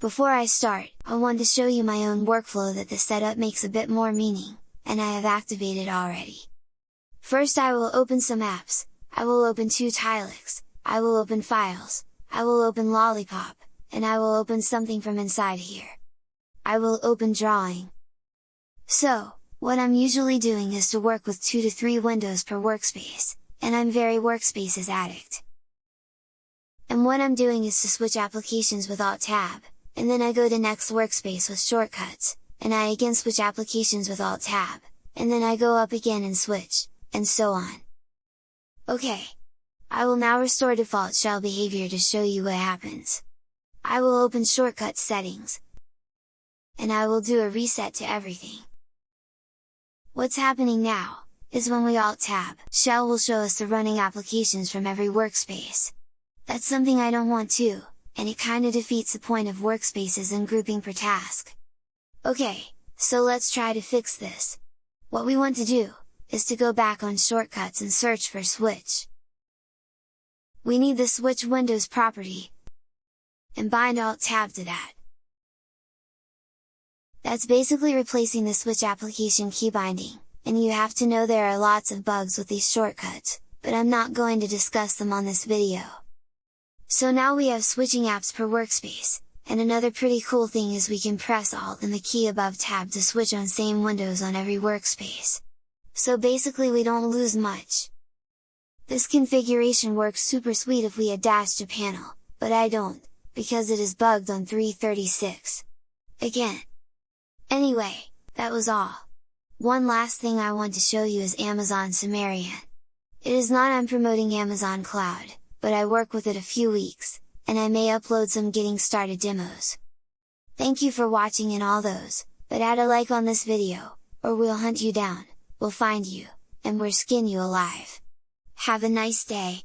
Before I start, I want to show you my own workflow that the setup makes a bit more meaning, and I have activated already. First I will open some apps, I will open 2Tilix, I will open Files, I will open Lollypop, and I will open something from inside here. I will open Drawing. So, what I'm usually doing is to work with 2 to 3 windows per workspace, and I'm very workspaces addict. And what I'm doing is to switch applications with Alt Tab, and then I go to next workspace with shortcuts, and I again switch applications with Alt Tab, and then I go up again and switch, and so on. Okay! I will now restore default shell behavior to show you what happens. I will open shortcut settings, and I will do a reset to everything. What's happening now, is when we Alt Tab, Shell will show us the running applications from every workspace. That's something I don't want to, and it kinda defeats the point of workspaces and grouping per task. Okay, so let's try to fix this! What we want to do, is to go back on shortcuts and search for switch. We need the switch windows property, and bind alt tab to that. That's basically replacing the switch application key binding, and you have to know there are lots of bugs with these shortcuts, but I'm not going to discuss them on this video. So now we have switching apps per workspace, and another pretty cool thing is we can press Alt and the key above tab to switch on same windows on every workspace. So basically we don't lose much. This configuration works super sweet if we add dash to panel, but I don't, because it is bugged on 336. Again. Anyway, that was all. One last thing I want to show you is Amazon Sumerian. It is not I'm promoting Amazon Cloud, but I work with it a few weeks, and I may upload some getting started demos. Thank you for watching and all those, but add a like on this video, or we'll hunt you down, we'll find you, and we'll skin you alive! Have a nice day!